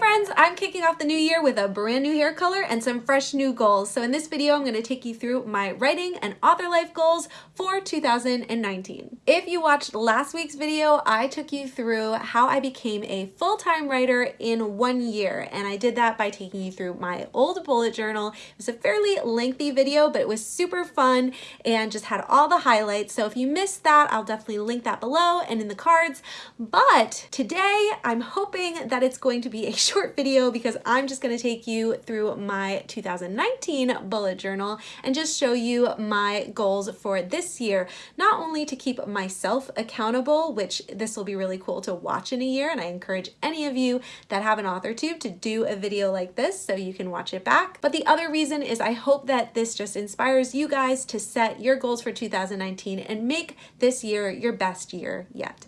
Hey friends, I'm kicking off the new year with a brand new hair color and some fresh new goals. So in this video, I'm gonna take you through my writing and author life goals for 2019. If you watched last week's video, I took you through how I became a full-time writer in one year. And I did that by taking you through my old bullet journal. It was a fairly lengthy video, but it was super fun and just had all the highlights. So if you missed that, I'll definitely link that below and in the cards. But today, I'm hoping that it's going to be a short video because I'm just going to take you through my 2019 bullet journal and just show you my goals for this year, not only to keep myself accountable, which this will be really cool to watch in a year, and I encourage any of you that have an author tube to do a video like this so you can watch it back. But the other reason is I hope that this just inspires you guys to set your goals for 2019 and make this year your best year yet.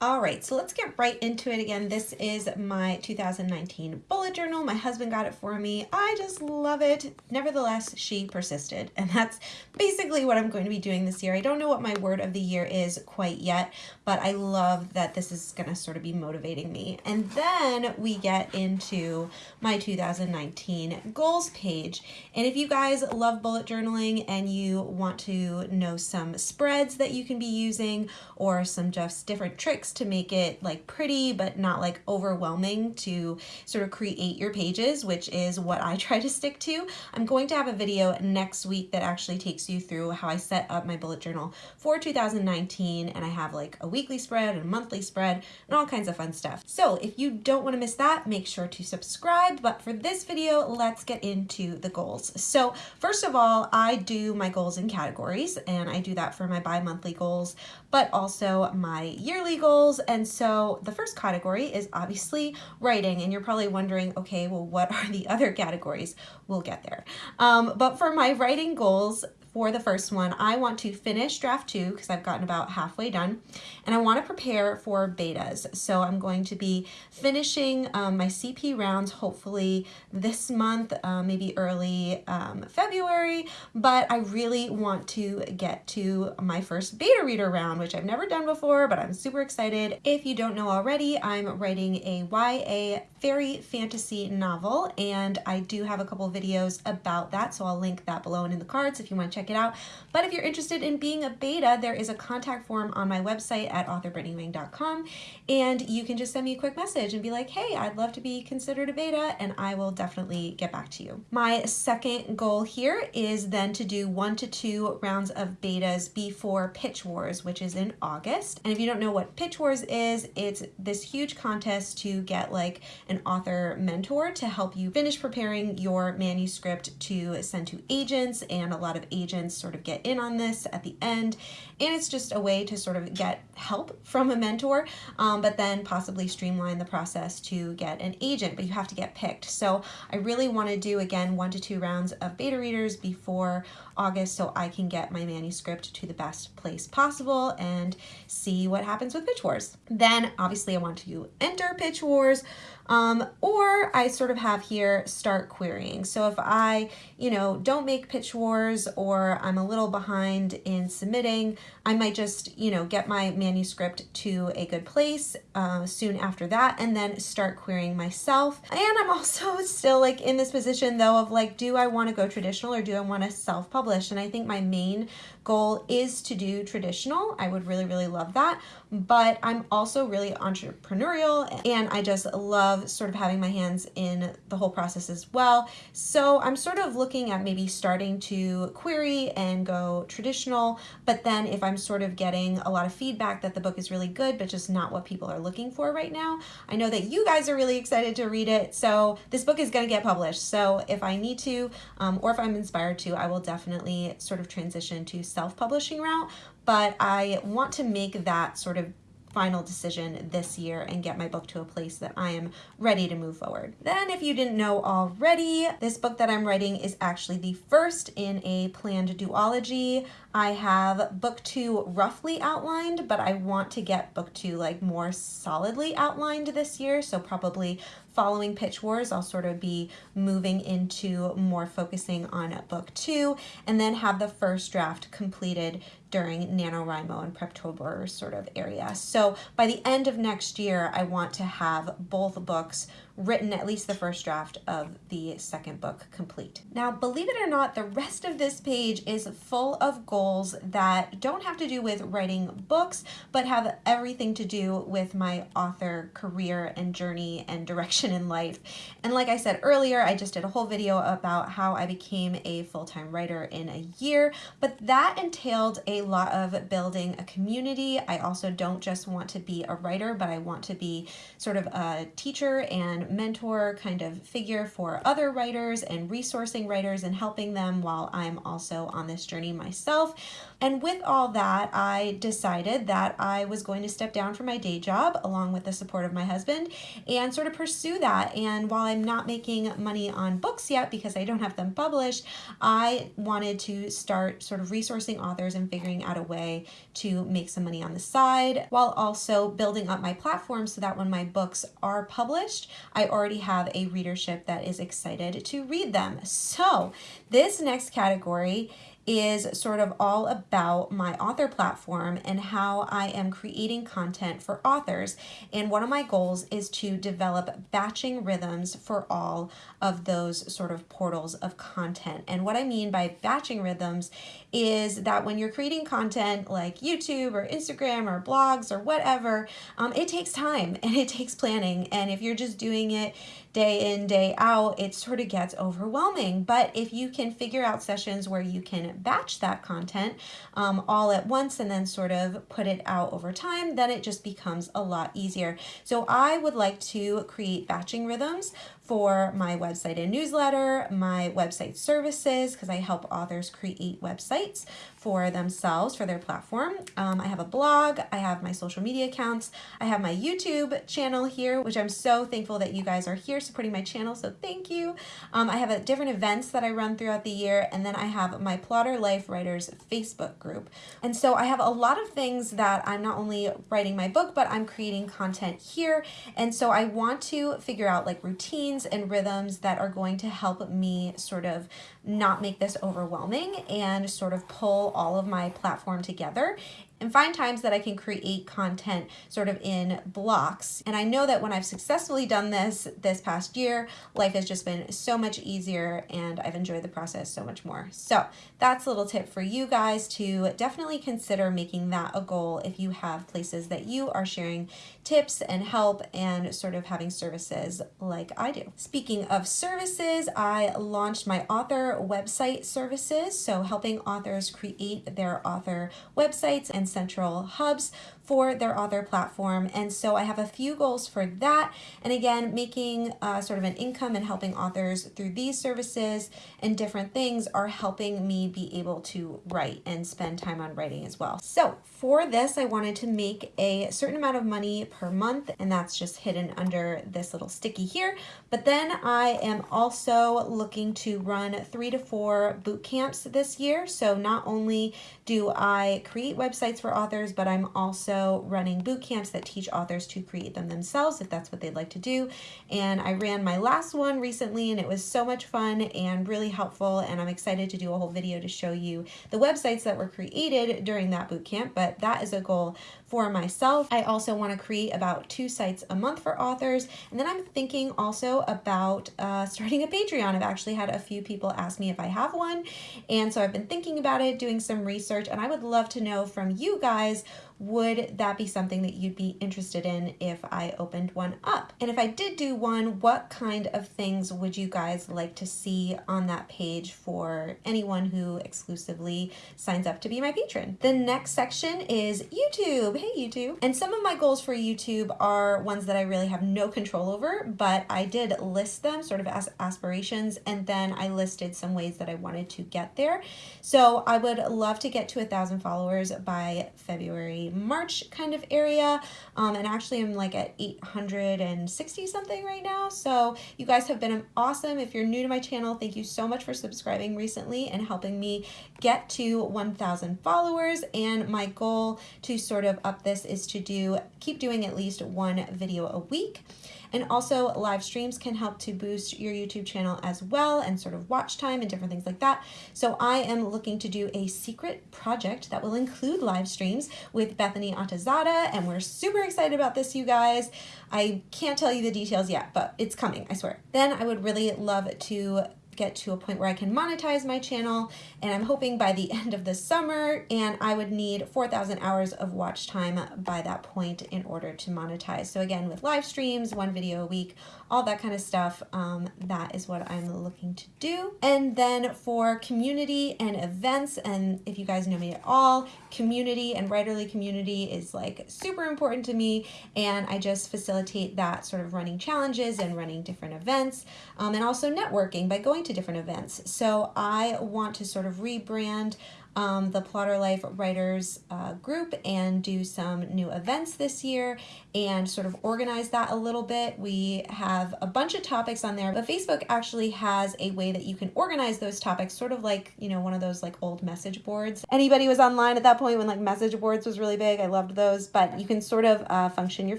All right, so let's get right into it again. This is my 2019 bullet journal. My husband got it for me. I just love it. Nevertheless, she persisted. And that's basically what I'm going to be doing this year. I don't know what my word of the year is quite yet, but I love that this is going to sort of be motivating me. And then we get into my 2019 goals page. And if you guys love bullet journaling and you want to know some spreads that you can be using or some just different tricks to make it like pretty but not like overwhelming to sort of create your pages, which is what I try to stick to. I'm going to have a video next week that actually takes you through how I set up my bullet journal for 2019 and I have like a weekly spread and a monthly spread and all kinds of fun stuff. So if you don't want to miss that, make sure to subscribe. But for this video, let's get into the goals. So first of all, I do my goals in categories and I do that for my bi-monthly goals, but also my yearly goals And so the first category is obviously writing. And you're probably wondering, okay, well, what are the other categories? We'll get there. Um, but for my writing goals, for the first one, I want to finish draft two because I've gotten about halfway done and I want to prepare for betas. So I'm going to be finishing um, my CP rounds hopefully this month, uh, maybe early um, February, but I really want to get to my first beta reader round, which I've never done before, but I'm super excited. If you don't know already, I'm writing a YA fairy fantasy novel and I do have a couple videos about that, so I'll link that below and in the cards if you want to check it out. But if you're interested in being a beta, there is a contact form on my website at authorbrittanyWang.com and you can just send me a quick message and be like, hey, I'd love to be considered a beta and I will definitely get back to you. My second goal here is then to do one to two rounds of betas before Pitch Wars, which is in August. And if you don't know what Pitch Wars is, it's this huge contest to get like an author mentor to help you finish preparing your manuscript to send to agents and a lot of agents sort of get in on this at the end. And it's just a way to sort of get help from a mentor um, but then possibly streamline the process to get an agent but you have to get picked. So I really want to do again one to two rounds of beta readers before August so I can get my manuscript to the best place possible and see what happens with Pitch Wars. Then obviously I want to enter Pitch Wars um, or I sort of have here start querying. So if I, you know, don't make Pitch Wars or I'm a little behind in submitting, I might just, you know, get my manuscript to a good place uh, soon after that and then start querying myself. And I'm also still like in this position though of like, do I want to go traditional or do I want to self-publish? And I think my main goal is to do traditional. I would really, really love that. But I'm also really entrepreneurial and I just love sort of having my hands in the whole process as well. So I'm sort of looking at maybe starting to query and go traditional, but then if I'm sort of getting a lot of feedback that the book is really good, but just not what people are looking for right now, I know that you guys are really excited to read it. So this book is going to get published. So if I need to, um, or if I'm inspired to, I will definitely sort of transition to self-publishing route, but I want to make that sort of final decision this year and get my book to a place that I am ready to move forward. Then if you didn't know already, this book that I'm writing is actually the first in a planned duology. I have book two roughly outlined, but I want to get book two like more solidly outlined this year. So probably following Pitch Wars, I'll sort of be moving into more focusing on book two and then have the first draft completed during NaNoWriMo and Preptober sort of area. So by the end of next year, I want to have both books written at least the first draft of the second book complete. Now, believe it or not, the rest of this page is full of goals that don't have to do with writing books, but have everything to do with my author career and journey and direction in life. And like I said earlier, I just did a whole video about how I became a full-time writer in a year, but that entailed a lot of building a community. I also don't just want to be a writer, but I want to be sort of a teacher and mentor kind of figure for other writers and resourcing writers and helping them while I'm also on this journey myself. And with all that, I decided that I was going to step down from my day job along with the support of my husband and sort of pursue that. And while I'm not making money on books yet because I don't have them published, I wanted to start sort of resourcing authors and figuring out a way to make some money on the side while also building up my platform so that when my books are published, I already have a readership that is excited to read them. So this next category is sort of all about my author platform and how I am creating content for authors. And one of my goals is to develop batching rhythms for all of those sort of portals of content. And what I mean by batching rhythms is that when you're creating content like YouTube or Instagram or blogs or whatever, um, it takes time and it takes planning. And if you're just doing it day in, day out, it sort of gets overwhelming. But if you can figure out sessions where you can batch that content um, all at once and then sort of put it out over time, then it just becomes a lot easier. So I would like to create batching rhythms for my website and newsletter, my website services, because I help authors create websites for themselves, for their platform. Um, I have a blog, I have my social media accounts, I have my YouTube channel here, which I'm so thankful that you guys are here supporting my channel, so thank you. Um, I have a, different events that I run throughout the year, and then I have my Plotter Life Writers Facebook group. And so I have a lot of things that I'm not only writing my book, but I'm creating content here, and so I want to figure out like routines and rhythms that are going to help me sort of not make this overwhelming and sort of pull all of my platform together and find times that I can create content sort of in blocks. And I know that when I've successfully done this this past year, life has just been so much easier and I've enjoyed the process so much more. So that's a little tip for you guys to definitely consider making that a goal if you have places that you are sharing tips and help and sort of having services like I do. Speaking of services, I launched my author website services. So helping authors create their author websites and central hubs for their author platform. And so I have a few goals for that. And again, making uh, sort of an income and helping authors through these services and different things are helping me be able to write and spend time on writing as well. So for this, I wanted to make a certain amount of money per month, and that's just hidden under this little sticky here. But then I am also looking to run three to four boot camps this year. So not only do I create websites for authors, but I'm also running boot camps that teach authors to create them themselves if that's what they'd like to do. And I ran my last one recently and it was so much fun and really helpful and I'm excited to do a whole video to show you the websites that were created during that boot camp, but that is a goal for myself. I also want to create about two sites a month for authors. And then I'm thinking also about uh, starting a Patreon. I've actually had a few people ask me if I have one. And so I've been thinking about it, doing some research, and I would love to know from you guys would that be something that you'd be interested in if I opened one up? And if I did do one, what kind of things would you guys like to see on that page for anyone who exclusively signs up to be my patron? The next section is YouTube. Hey YouTube. And some of my goals for YouTube are ones that I really have no control over, but I did list them sort of as aspirations and then I listed some ways that I wanted to get there. So I would love to get to a thousand followers by February March kind of area. Um, and actually I'm like at 860 something right now. So you guys have been awesome. If you're new to my channel, thank you so much for subscribing recently and helping me get to 1,000 followers. And my goal to sort of up this is to do keep doing at least one video a week. And also live streams can help to boost your YouTube channel as well and sort of watch time and different things like that. So I am looking to do a secret project that will include live streams with Bethany Atazadeh and we're super excited about this, you guys. I can't tell you the details yet, but it's coming, I swear. Then I would really love to get to a point where I can monetize my channel and I'm hoping by the end of the summer and I would need 4,000 hours of watch time by that point in order to monetize. So again, with live streams, one video a week, all that kind of stuff, um, that is what I'm looking to do. And then for community and events, and if you guys know me at all, community and writerly community is like super important to me and I just facilitate that sort of running challenges and running different events um, and also networking by going to different events. So I want to sort of rebrand um, the Plotter Life Writers uh, group and do some new events this year and sort of organize that a little bit. We have a bunch of topics on there, but Facebook actually has a way that you can organize those topics, sort of like, you know, one of those like old message boards. Anybody was online at that point when like message boards was really big. I loved those, but you can sort of uh, function your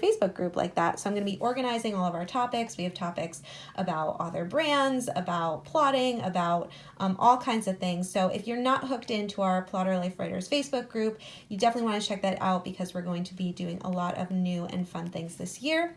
Facebook group like that. So I'm going to be organizing all of our topics. We have topics about author brands, about plotting, about um, all kinds of things. So if you're not hooked into our Plotter Life Writers Facebook group. You definitely want to check that out because we're going to be doing a lot of new and fun things this year.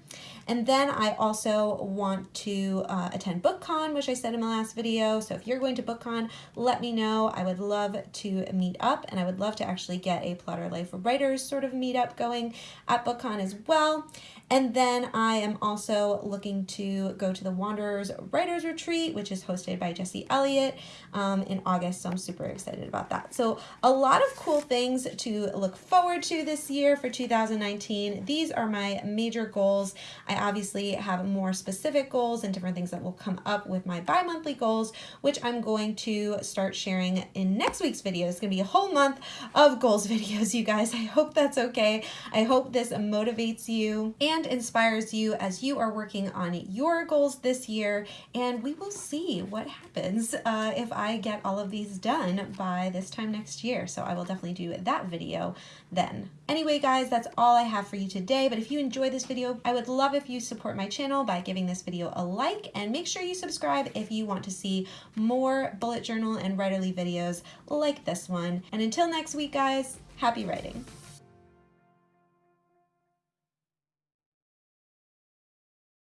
And then I also want to uh, attend BookCon, which I said in my last video. So if you're going to BookCon, let me know. I would love to meet up and I would love to actually get a Plotter Life Writers sort of meetup going at BookCon as well. And then I am also looking to go to the Wanderers Writers Retreat, which is hosted by Jesse Elliott um, in August. So I'm super excited about that. So a lot of cool things to look forward to this year for 2019. These are my major goals. I obviously have more specific goals and different things that will come up with my bi-monthly goals, which I'm going to start sharing in next week's video. It's going to be a whole month of goals videos, you guys. I hope that's okay. I hope this motivates you and and inspires you as you are working on your goals this year. And we will see what happens uh, if I get all of these done by this time next year. So I will definitely do that video then. Anyway, guys, that's all I have for you today. But if you enjoy this video, I would love if you support my channel by giving this video a like and make sure you subscribe if you want to see more bullet journal and writerly videos like this one. And until next week, guys, happy writing.